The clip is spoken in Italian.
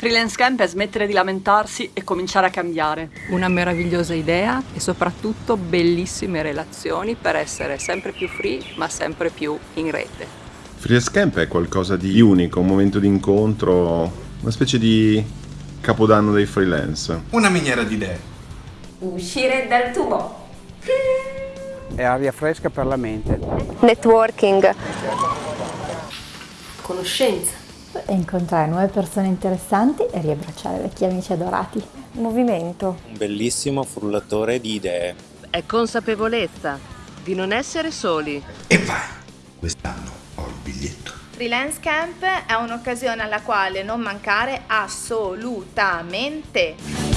Freelance Camp è smettere di lamentarsi e cominciare a cambiare. Una meravigliosa idea e soprattutto bellissime relazioni per essere sempre più free ma sempre più in rete. Freelance Camp è qualcosa di unico, un momento di incontro, una specie di capodanno dei freelance. Una miniera di idee. Uscire dal tubo. È aria fresca per la mente. Networking. Conoscenza. Incontrare nuove persone interessanti e riabbracciare vecchi amici adorati. Movimento. Un bellissimo frullatore di idee. È consapevolezza di non essere soli. E vai, quest'anno ho il biglietto. Freelance Camp è un'occasione alla quale non mancare assolutamente.